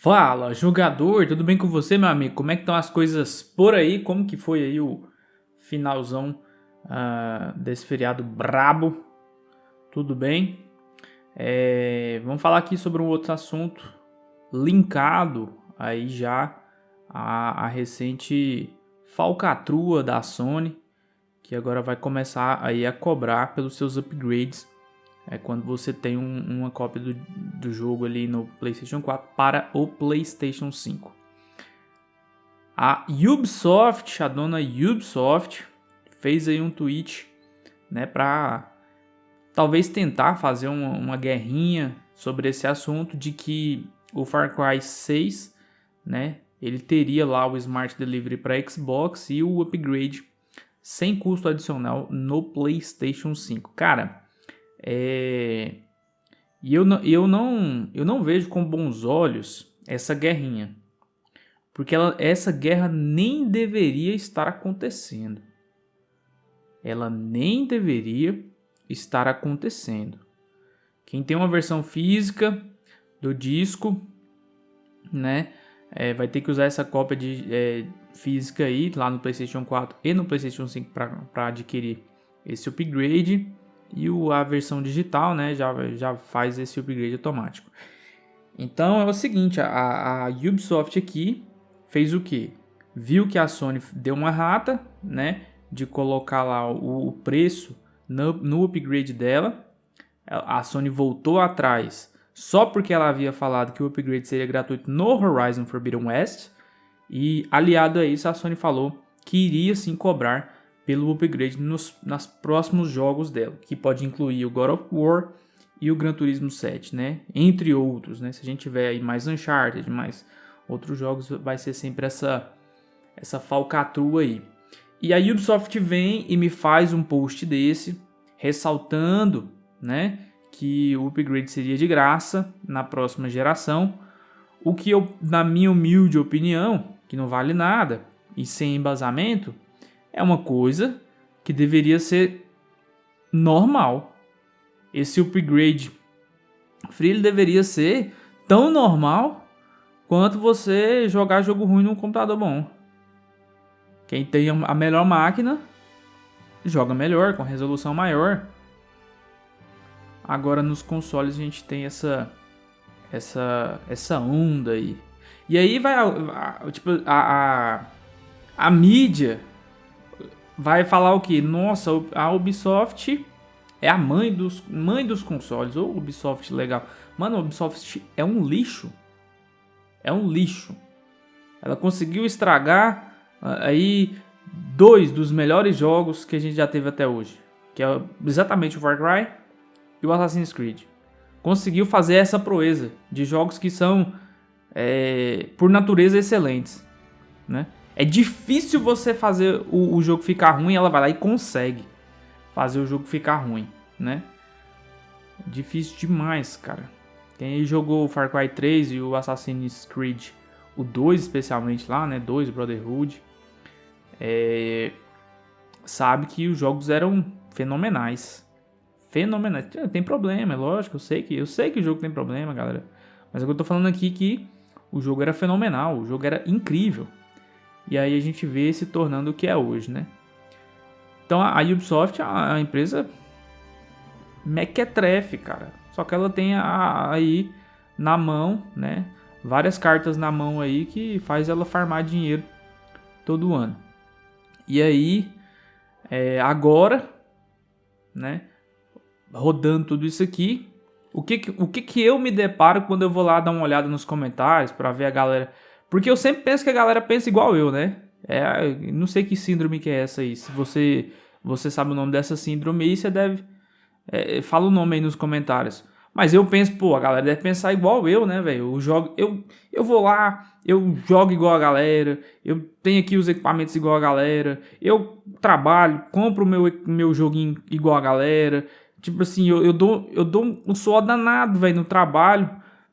Fala, jogador, tudo bem com você, meu amigo? Como é que estão as coisas por aí? Como que foi aí o finalzão uh, desse feriado brabo? Tudo bem? É, vamos falar aqui sobre um outro assunto linkado aí já a, a recente falcatrua da Sony, que agora vai começar aí a cobrar pelos seus upgrades é quando você tem um, uma cópia do, do jogo ali no PlayStation 4 para o PlayStation 5. A Ubisoft, a dona Ubisoft, fez aí um tweet, né, para talvez tentar fazer uma, uma, guerrinha sobre esse assunto de que o Far Cry 6, né, ele teria lá o Smart Delivery para Xbox e o upgrade sem custo adicional no PlayStation 5. Cara, é... E eu não, eu, não, eu não vejo com bons olhos essa guerrinha. Porque ela, essa guerra nem deveria estar acontecendo. Ela nem deveria estar acontecendo. Quem tem uma versão física do disco, né, é, vai ter que usar essa cópia de é, física aí lá no PlayStation 4 e no PlayStation 5 para adquirir esse upgrade. E o, a versão digital né, já, já faz esse upgrade automático. Então é o seguinte, a, a Ubisoft aqui fez o que? Viu que a Sony deu uma rata, né? De colocar lá o, o preço no, no upgrade dela. A Sony voltou atrás só porque ela havia falado que o upgrade seria gratuito no Horizon Forbidden West. E aliado a isso, a Sony falou que iria sim cobrar pelo upgrade nos nas próximos jogos dela, que pode incluir o God of War e o Gran Turismo 7, né? Entre outros, né? Se a gente tiver aí mais Uncharted, mais outros jogos, vai ser sempre essa essa falcatrua aí. E a Ubisoft vem e me faz um post desse, ressaltando, né, que o upgrade seria de graça na próxima geração, o que eu, na minha humilde opinião, que não vale nada e sem embasamento, é uma coisa que deveria ser normal. Esse upgrade free deveria ser tão normal quanto você jogar jogo ruim num computador bom. Quem tem a melhor máquina joga melhor, com resolução maior. Agora nos consoles a gente tem essa essa essa onda aí. E aí vai tipo a, a, a mídia vai falar o que? Nossa, a Ubisoft é a mãe dos, mãe dos consoles. Ou Ubisoft legal. Mano, a Ubisoft é um lixo. É um lixo. Ela conseguiu estragar ah, aí dois dos melhores jogos que a gente já teve até hoje. Que é exatamente o Far Cry e o Assassin's Creed. Conseguiu fazer essa proeza de jogos que são, é, por natureza, excelentes. Né? É difícil você fazer o, o jogo ficar ruim, ela vai lá e consegue fazer o jogo ficar ruim, né? Difícil demais, cara. Quem jogou Far Cry 3 e o Assassin's Creed, o 2 especialmente lá, né? 2 Brotherhood, é... sabe que os jogos eram fenomenais. Fenomenais. Tem problema, é lógico, eu sei que eu sei que o jogo tem problema, galera. Mas eu tô falando aqui que o jogo era fenomenal, o jogo era incrível. E aí a gente vê se tornando o que é hoje, né? Então a Ubisoft é a empresa mequetrefe, cara. Só que ela tem a, aí na mão, né? Várias cartas na mão aí que faz ela farmar dinheiro todo ano. E aí, é, agora, né? Rodando tudo isso aqui, o que, o que que eu me deparo quando eu vou lá dar uma olhada nos comentários para ver a galera porque eu sempre penso que a galera pensa igual eu, né? É, não sei que síndrome que é essa aí. Se você, você sabe o nome dessa síndrome aí, você deve... É, fala o nome aí nos comentários. Mas eu penso, pô, a galera deve pensar igual eu, né, velho? Eu jogo, eu, eu vou lá, eu jogo igual a galera, eu tenho aqui os equipamentos igual a galera, eu trabalho, compro o meu, meu joguinho igual a galera. Tipo assim, eu, eu dou, eu dou um suor danado, velho, no trabalho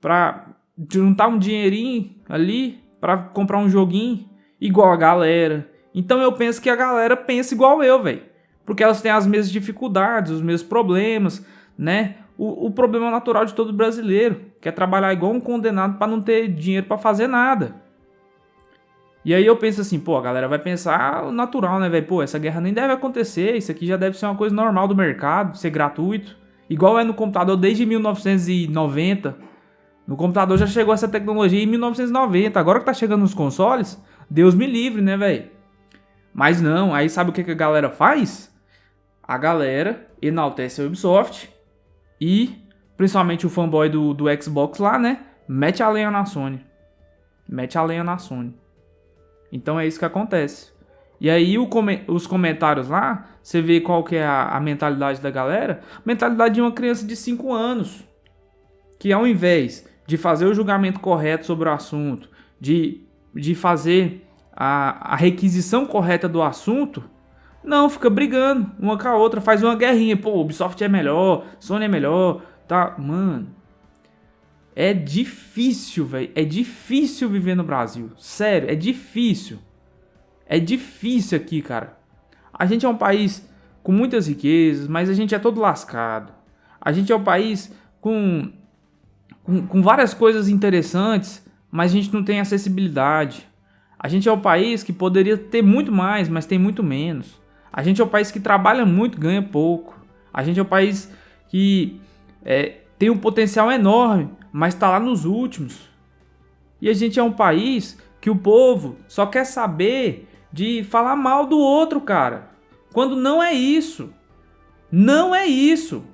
pra juntar um dinheirinho ali para comprar um joguinho igual a galera. Então eu penso que a galera pensa igual eu, velho. Porque elas têm as mesmas dificuldades, os mesmos problemas, né? o, o problema natural de todo brasileiro, que é trabalhar igual um condenado para não ter dinheiro para fazer nada. E aí eu penso assim, pô, a galera vai pensar o natural, né, velho? Pô, essa guerra nem deve acontecer, isso aqui já deve ser uma coisa normal do mercado, ser gratuito. Igual é no computador desde 1990. No computador já chegou essa tecnologia em 1990. Agora que tá chegando nos consoles, Deus me livre, né, velho? Mas não, aí sabe o que, que a galera faz? A galera enaltece a Ubisoft e, principalmente o fanboy do, do Xbox lá, né? Mete a lenha na Sony. Mete a lenha na Sony. Então é isso que acontece. E aí come os comentários lá, você vê qual que é a, a mentalidade da galera. Mentalidade de uma criança de 5 anos. Que ao invés de fazer o julgamento correto sobre o assunto, de, de fazer a, a requisição correta do assunto, não, fica brigando uma com a outra, faz uma guerrinha. Pô, Ubisoft é melhor, Sony é melhor, tá? Mano, é difícil, velho. É difícil viver no Brasil. Sério, é difícil. É difícil aqui, cara. A gente é um país com muitas riquezas, mas a gente é todo lascado. A gente é um país com, com, com várias coisas interessantes, mas a gente não tem acessibilidade. A gente é um país que poderia ter muito mais, mas tem muito menos. A gente é um país que trabalha muito, ganha pouco. A gente é um país que é, tem um potencial enorme, mas está lá nos últimos. E a gente é um país que o povo só quer saber de falar mal do outro, cara. Quando não é isso. Não é isso.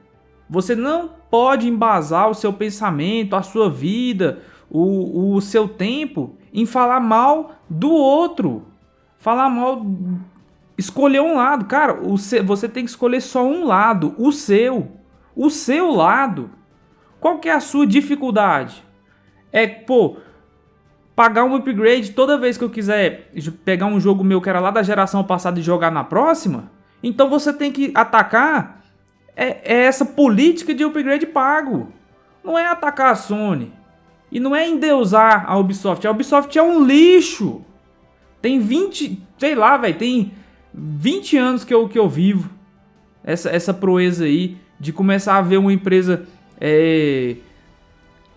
Você não pode embasar o seu pensamento, a sua vida, o, o seu tempo em falar mal do outro. Falar mal. Escolher um lado. Cara, o você tem que escolher só um lado. O seu. O seu lado. Qual que é a sua dificuldade? É, pô, pagar um upgrade toda vez que eu quiser pegar um jogo meu que era lá da geração passada e jogar na próxima? Então você tem que atacar é, é essa política de upgrade pago. Não é atacar a Sony. E não é endeusar a Ubisoft. A Ubisoft é um lixo. Tem 20, sei lá, velho, tem 20 anos que eu, que eu vivo essa, essa proeza aí de começar a ver uma empresa é,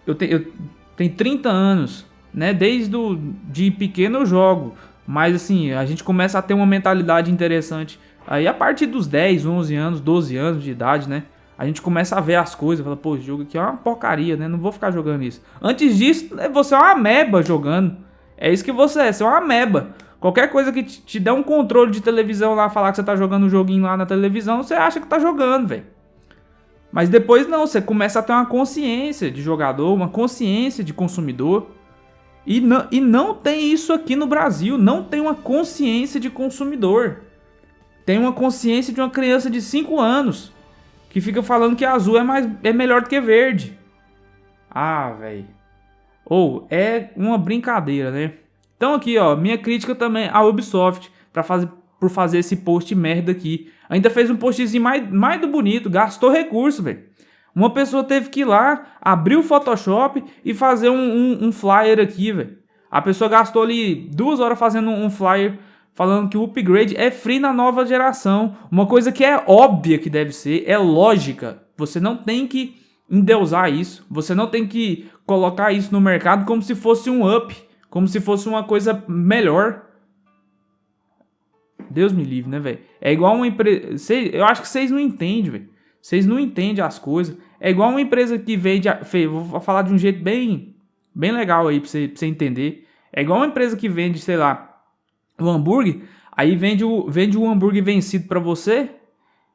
eu, te, eu tenho 30 anos, né? Desde do, de pequeno eu jogo. Mas assim, a gente começa a ter uma mentalidade interessante. Aí a partir dos 10, 11 anos, 12 anos de idade, né? A gente começa a ver as coisas, fala, pô, esse jogo aqui é uma porcaria, né? Não vou ficar jogando isso. Antes disso, né, você é uma ameba jogando. É isso que você é, você é uma ameba. Qualquer coisa que te, te der um controle de televisão lá, falar que você tá jogando um joguinho lá na televisão, você acha que tá jogando, velho. Mas depois não, você começa a ter uma consciência de jogador, uma consciência de consumidor. E não, e não tem isso aqui no Brasil, não tem uma consciência de consumidor. Tem uma consciência de uma criança de 5 anos que fica falando que azul é, mais, é melhor do que verde. Ah, velho. Ou é uma brincadeira, né? Então aqui, ó, minha crítica também à Ubisoft para fazer por fazer esse post merda aqui. Ainda fez um postzinho mais, mais do bonito, gastou recurso, velho. Uma pessoa teve que ir lá, abrir o Photoshop e fazer um, um, um flyer aqui, velho. A pessoa gastou ali duas horas fazendo um flyer falando que o upgrade é free na nova geração. Uma coisa que é óbvia que deve ser, é lógica. Você não tem que endeusar isso. Você não tem que colocar isso no mercado como se fosse um up. Como se fosse uma coisa melhor. Deus me livre, né, velho? É igual uma empresa. Eu acho que vocês não entendem, velho. Vocês não entendem as coisas. É igual uma empresa que vende. Vou falar de um jeito bem, bem legal aí pra você entender. É igual uma empresa que vende, sei lá, o hambúrguer. Aí vende o, vende o hambúrguer vencido para você.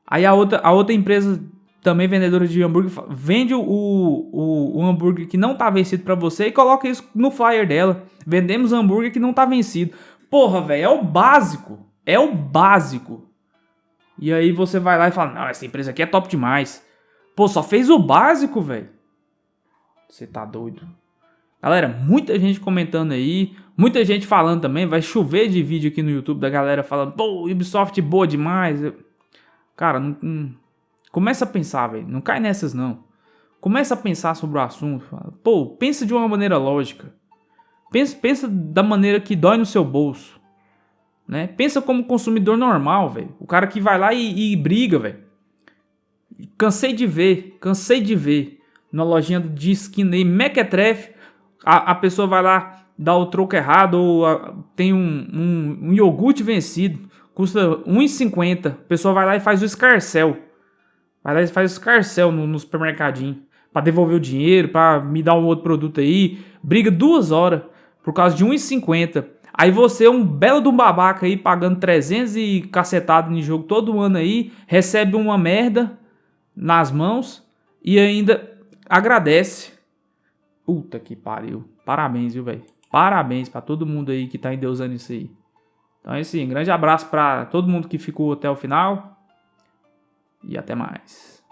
Aí a outra, a outra empresa, também vendedora de hambúrguer, vende o, o, o hambúrguer que não tá vencido para você e coloca isso no flyer dela. Vendemos hambúrguer que não tá vencido. Porra, velho, é o básico. É o básico. E aí você vai lá e fala: Não, essa empresa aqui é top demais. Pô, só fez o básico, velho. Você tá doido. Galera, muita gente comentando aí. Muita gente falando também. Vai chover de vídeo aqui no YouTube da galera falando: Pô, Ubisoft boa demais. Cara, não, começa a pensar, velho. Não cai nessas, não. Começa a pensar sobre o assunto. Fala, Pô, pensa de uma maneira lógica. Pensa, pensa da maneira que dói no seu bolso. Né? Pensa como consumidor normal, velho. O cara que vai lá e, e briga, velho. Cansei de ver, cansei de ver na lojinha de esquina aí, Mequetrefe, a, a pessoa vai lá, dá o troco errado, ou a, tem um, um, um, iogurte vencido, custa R$1,50, a pessoa vai lá e faz o escarcel. Vai lá e faz o escarcel no, no supermercadinho, para devolver o dinheiro, para me dar um outro produto aí, briga duas horas por causa de R$1,50. Aí você é um belo um babaca aí, pagando 300 e cacetado no jogo todo ano aí, recebe uma merda nas mãos e ainda agradece. Puta que pariu. Parabéns, viu, velho? Parabéns para todo mundo aí que tá endeusando isso aí. Então é assim, grande abraço para todo mundo que ficou até o final. E até mais.